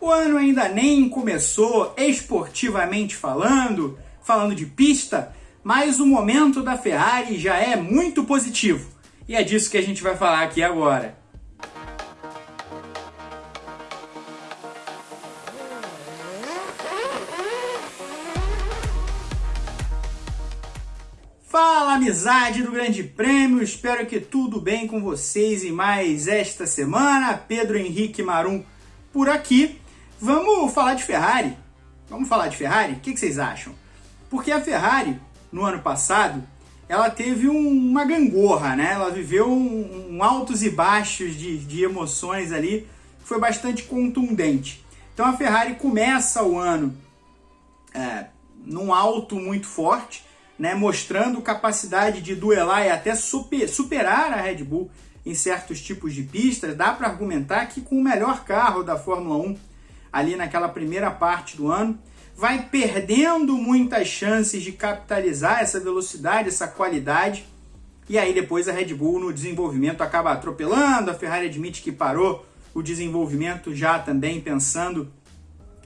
O ano ainda nem começou esportivamente falando, falando de pista, mas o momento da Ferrari já é muito positivo. E é disso que a gente vai falar aqui agora. Fala amizade do Grande Prêmio, espero que tudo bem com vocês e mais esta semana. Pedro Henrique Marum por aqui. Vamos falar de Ferrari. Vamos falar de Ferrari? O que vocês acham? Porque a Ferrari, no ano passado, ela teve um, uma gangorra, né? Ela viveu um, um altos e baixos de, de emoções ali, foi bastante contundente. Então a Ferrari começa o ano é, num alto muito forte, né, mostrando capacidade de duelar e até super, superar a Red Bull em certos tipos de pistas. Dá para argumentar que com o melhor carro da Fórmula 1 ali naquela primeira parte do ano, vai perdendo muitas chances de capitalizar essa velocidade, essa qualidade. E aí depois a Red Bull no desenvolvimento acaba atropelando, a Ferrari admite que parou o desenvolvimento já também pensando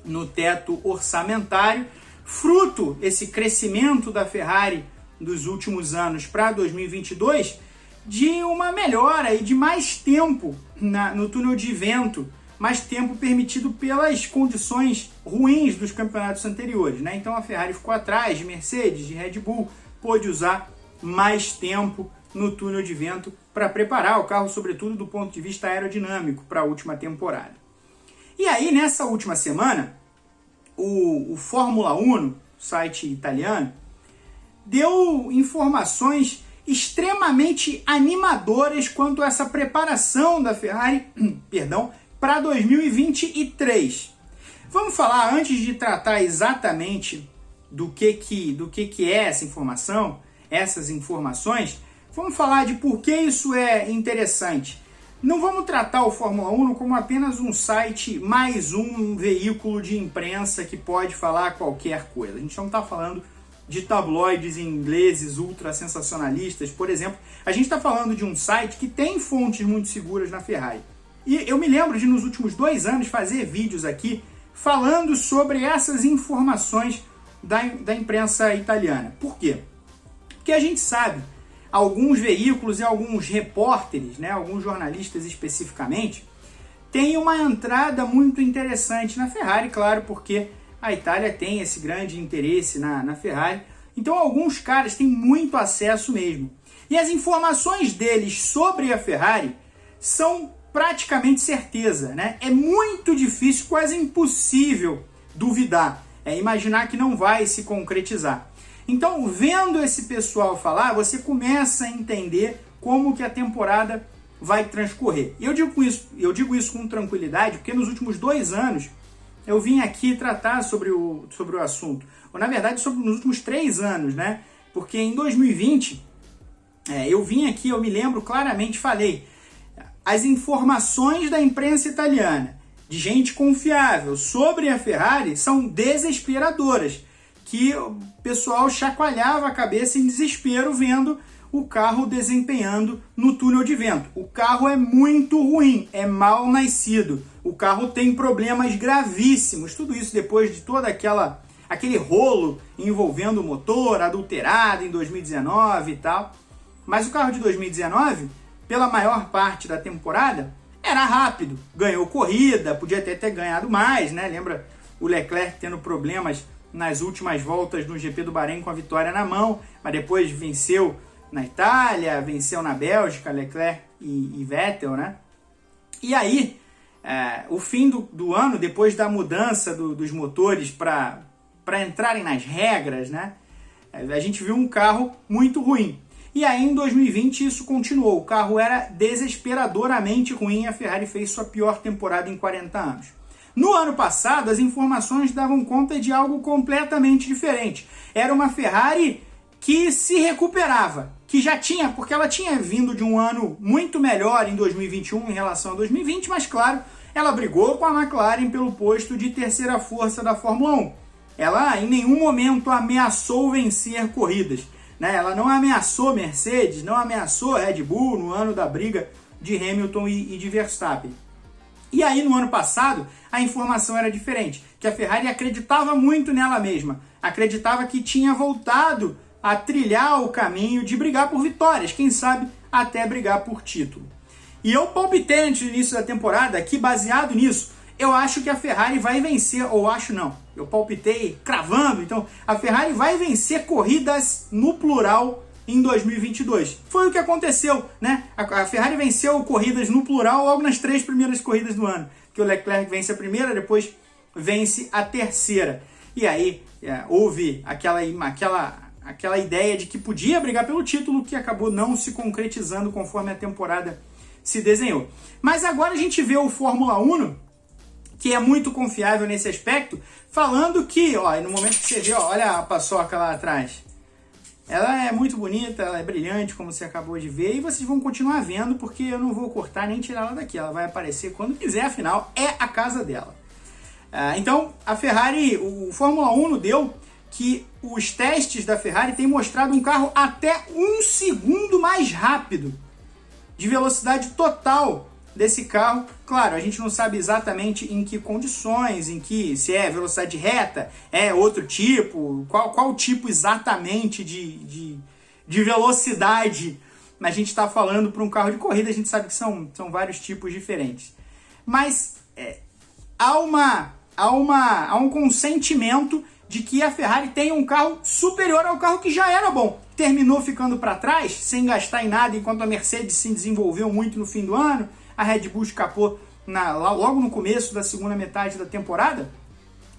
no teto orçamentário fruto esse crescimento da Ferrari dos últimos anos para 2022 de uma melhora e de mais tempo na, no túnel de vento, mais tempo permitido pelas condições ruins dos campeonatos anteriores. Né? Então a Ferrari ficou atrás de Mercedes, de Red Bull, pôde usar mais tempo no túnel de vento para preparar o carro, sobretudo do ponto de vista aerodinâmico, para a última temporada. E aí, nessa última semana, o, o Fórmula 1, site italiano, deu informações extremamente animadoras quanto a essa preparação da Ferrari, perdão, para 2023. Vamos falar antes de tratar exatamente do que que do que que é essa informação, essas informações, vamos falar de por que isso é interessante. Não vamos tratar o Fórmula 1 como apenas um site, mais um veículo de imprensa que pode falar qualquer coisa. A gente não está falando de tabloides ingleses ultra sensacionalistas, por exemplo. A gente está falando de um site que tem fontes muito seguras na Ferrari. E eu me lembro de, nos últimos dois anos, fazer vídeos aqui falando sobre essas informações da, da imprensa italiana. Por quê? Porque a gente sabe alguns veículos e alguns repórteres, né, alguns jornalistas especificamente, têm uma entrada muito interessante na Ferrari, claro, porque a Itália tem esse grande interesse na, na Ferrari. Então alguns caras têm muito acesso mesmo. E as informações deles sobre a Ferrari são praticamente certeza, né? É muito difícil, quase impossível duvidar, é imaginar que não vai se concretizar. Então, vendo esse pessoal falar, você começa a entender como que a temporada vai transcorrer. E eu digo isso, eu digo isso com tranquilidade, porque nos últimos dois anos eu vim aqui tratar sobre o, sobre o assunto. Ou, na verdade, sobre nos últimos três anos, né? Porque em 2020, é, eu vim aqui, eu me lembro claramente, falei, as informações da imprensa italiana, de gente confiável, sobre a Ferrari, são desesperadoras que o pessoal chacoalhava a cabeça em desespero vendo o carro desempenhando no túnel de vento. O carro é muito ruim, é mal nascido. O carro tem problemas gravíssimos. Tudo isso depois de toda aquela aquele rolo envolvendo o motor adulterado em 2019 e tal. Mas o carro de 2019, pela maior parte da temporada, era rápido, ganhou corrida, podia até ter ganhado mais, né? Lembra o Leclerc tendo problemas nas últimas voltas no GP do Bahrein com a vitória na mão, mas depois venceu na Itália, venceu na Bélgica, Leclerc e, e Vettel, né? E aí, é, o fim do, do, ano, depois da mudança do, dos motores para entrarem nas regras, né? É, a gente viu um carro muito ruim. E aí em 2020 isso continuou. O carro era desesperadoramente ruim. A Ferrari fez sua pior temporada em 40 anos. No ano passado, as informações davam conta de algo completamente diferente. Era uma Ferrari que se recuperava, que já tinha, porque ela tinha vindo de um ano muito melhor em 2021 em relação a 2020, mas claro, ela brigou com a McLaren pelo posto de terceira força da Fórmula 1. Ela em nenhum momento ameaçou vencer corridas. Né? Ela não ameaçou Mercedes, não ameaçou Red Bull no ano da briga de Hamilton e, e de Verstappen. E aí no ano passado a informação era diferente, que a Ferrari acreditava muito nela mesma, acreditava que tinha voltado a trilhar o caminho de brigar por vitórias, quem sabe até brigar por título. E eu palpitei antes do início da temporada que, baseado nisso, eu acho que a Ferrari vai vencer, ou acho não, eu palpitei cravando, então a Ferrari vai vencer corridas no plural em 2022. Foi o que aconteceu, né? A, Ferrari venceu corridas no plural logo nas três primeiras corridas do ano, que o Leclerc vence a primeira, depois vence a terceira. E aí é, houve aquela, aquela aquela ideia de que podia brigar pelo título que acabou não se concretizando conforme a temporada se desenhou. Mas agora a gente vê o Fórmula 1, que é muito confiável nesse aspecto, falando que, ó, no momento que você vê, ó, olha a paçoca lá atrás. Ela é muito bonita, ela é brilhante, como você acabou de ver, e vocês vão continuar vendo, porque eu não vou cortar nem tirar ela daqui. Ela vai aparecer quando quiser, afinal, é a casa dela. Ah, então, a Ferrari, o Fórmula 1 deu que os testes da Ferrari têm mostrado um carro até um segundo mais rápido de velocidade total desse carro. Claro, a gente não sabe exatamente em que condições, em que se é velocidade reta, é outro tipo, qual, qual tipo exatamente de, de, de velocidade a gente está falando para um carro de corrida, a gente sabe que são, são vários tipos diferentes. Mas é, há, uma, há, uma, há um consentimento de que a Ferrari tem um carro superior ao carro que já era bom. Terminou ficando para trás, sem gastar em nada, enquanto a Mercedes se desenvolveu muito no fim do ano, a Red Bull escapou na, logo no começo da segunda metade da temporada.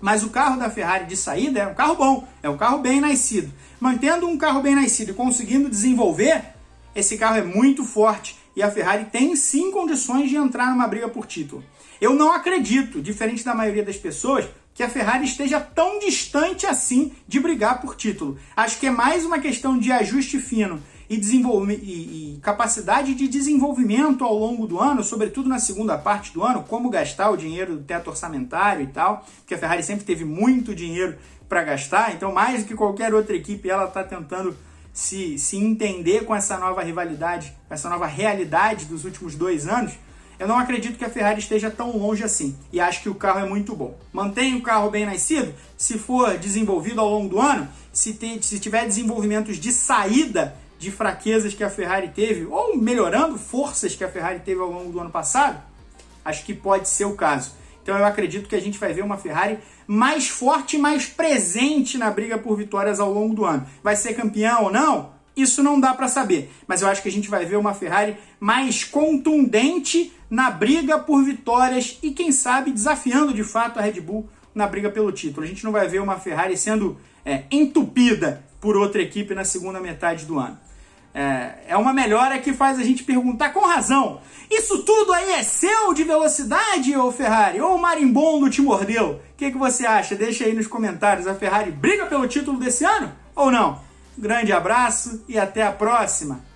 Mas o carro da Ferrari de saída é um carro bom, é um carro bem nascido. Mantendo um carro bem nascido e conseguindo desenvolver, esse carro é muito forte e a Ferrari tem sim condições de entrar numa briga por título. Eu não acredito, diferente da maioria das pessoas, que a Ferrari esteja tão distante assim de brigar por título. Acho que é mais uma questão de ajuste fino e, e, e, capacidade de desenvolvimento ao longo do ano, sobretudo na segunda parte do ano, como gastar o dinheiro do teto orçamentário e tal, porque a Ferrari sempre teve muito dinheiro para gastar, então mais do que qualquer outra equipe ela está tentando se, se entender com essa nova rivalidade, com essa nova realidade dos últimos dois anos. Eu não acredito que a Ferrari esteja tão longe assim e acho que o carro é muito bom. Mantenha o carro bem nascido, se for desenvolvido ao longo do ano, se, tem, se tiver desenvolvimentos de saída de fraquezas que a Ferrari teve, ou melhorando forças que a Ferrari teve ao longo do ano passado, acho que pode ser o caso. Então eu acredito que a gente vai ver uma Ferrari mais forte mais presente na briga por vitórias ao longo do ano. Vai ser campeão ou não? Isso não dá para saber, mas eu acho que a gente vai ver uma Ferrari mais contundente na briga por vitórias e quem sabe desafiando de fato a Red Bull na briga pelo título. A gente não vai ver uma Ferrari sendo é, entupida por outra equipe na segunda metade do ano. É, é uma melhora que faz a gente perguntar com razão: isso tudo aí é seu de velocidade, ou Ferrari? Ou o marimbondo te mordeu? O que, que você acha? Deixa aí nos comentários. A Ferrari briga pelo título desse ano ou não? Grande abraço e até a próxima!